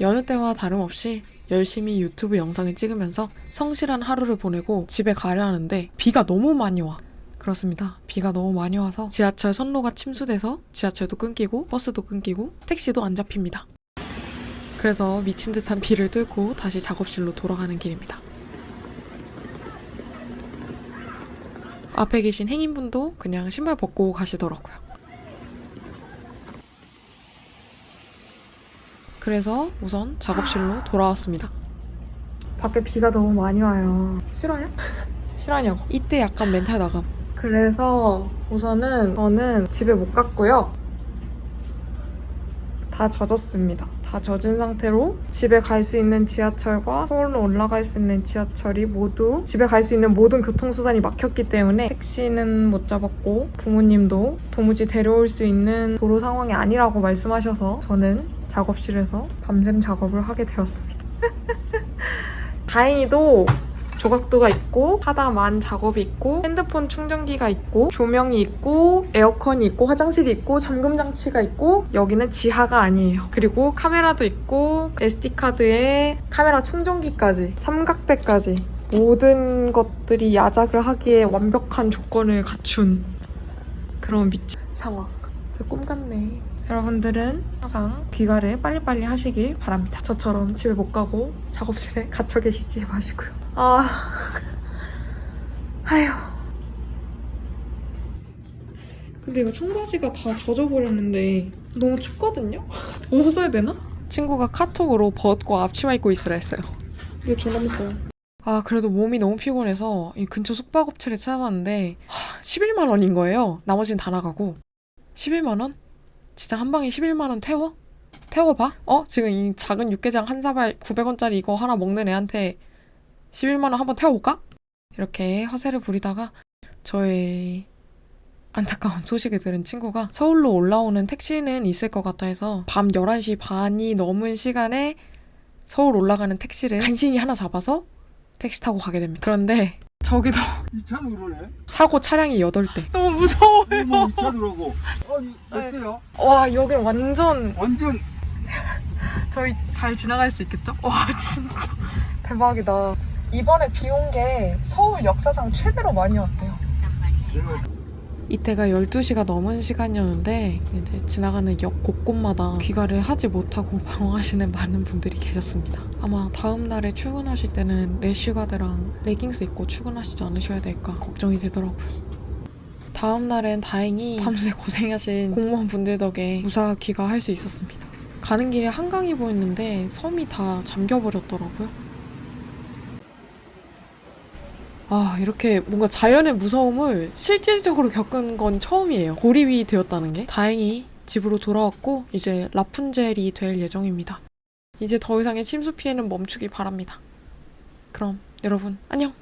여느 때와 다름없이 열심히 유튜브 영상을 찍으면서 성실한 하루를 보내고 집에 가려 하는데 비가 너무 많이 와. 그렇습니다. 비가 너무 많이 와서 지하철 선로가 침수돼서 지하철도 끊기고 버스도 끊기고 택시도 안 잡힙니다. 그래서 미친 듯한 비를 뚫고 다시 작업실로 돌아가는 길입니다. 앞에 계신 행인분도 그냥 신발 벗고 가시더라고요. 그래서 우선 작업실로 돌아왔습니다. 밖에 비가 너무 많이 와요. 싫어요? 싫어하냐고. 이때 약간 멘탈 나감. 그래서 우선은 저는 집에 못 갔고요. 다 젖었습니다. 다 젖은 상태로 집에 갈 수 있는 지하철과 서울로 올라갈 수 있는 지하철이 모두 집에 갈 수 있는 모든 교통수단이 막혔기 때문에 택시는 못 잡았고 부모님도 도무지 데려올 수 있는 도로 상황이 아니라고 말씀하셔서 저는 작업실에서 밤샘 작업을 하게 되었습니다. 다행히도 조각도가 있고 하다만 작업이 있고 핸드폰 충전기가 있고 조명이 있고 에어컨이 있고 화장실이 있고 잠금 장치가 있고 여기는 지하가 아니에요. 그리고 카메라도 있고 SD카드에 카메라 충전기까지 삼각대까지 모든 것들이 야작을 하기에 완벽한 조건을 갖춘 그런 미친 상황. 저 꿈 같네. 여러분들은 항상 귀가를 빨리빨리 하시길 바랍니다. 저처럼 집에 못 가고 작업실에 갇혀 계시지 마시고요. 아, 아휴. 근데 이거 청바지가 다 젖어버렸는데 너무 춥거든요? 벗어야 되나? 친구가 카톡으로 벗고 앞치마 입고 있으라 했어요. 이게 졸라했어요. 아 그래도 몸이 너무 피곤해서 이 근처 숙박업체를 찾아봤는데 하, 11만 원인 거예요. 나머지는 다 나가고 11만 원? 진짜 한 방에 11만 원 태워? 태워봐? 어? 지금 이 작은 육개장 한 사발 900원짜리 이거 하나 먹는 애한테 11만 원 한번 태워볼까? 이렇게 허세를 부리다가 저의 안타까운 소식을 들은 친구가 서울로 올라오는 택시는 있을 것 같아 해서 밤 11시 반이 넘은 시간에 서울 올라가는 택시를 간신히 하나 잡아서 택시 타고 가게 됩니다. 그런데 저기도. 사고 차량이 8대. 너무 뭐 무서워요. 들어오고. 아니 몇 대야? 와, 여기 완전 완전 저희 잘 지나갈 수 있겠죠? 와 진짜 대박이다. 이번에 비 온 게 서울 역사상 최대로 많이 왔대요. 이때가 12시가 넘은 시간이었는데 이제 지나가는 역 곳곳마다 귀가를 하지 못하고 방황하시는 많은 분들이 계셨습니다. 아마 다음 날에 출근하실 때는 래쉬가드랑 레깅스 입고 출근하시지 않으셔야 될까 걱정이 되더라고요. 다음 날엔 다행히 밤새 고생하신 공무원분들 덕에 무사 귀가할 수 있었습니다. 가는 길에 한강이 보였는데 섬이 다 잠겨버렸더라고요. 아, 이렇게 뭔가 자연의 무서움을 실질적으로 겪은 건 처음이에요. 고립이 되었다는 게. 다행히 집으로 돌아왔고, 이제 라푼젤이 될 예정입니다. 이제 더 이상의 침수 피해는 멈추기 바랍니다. 그럼 여러분, 안녕!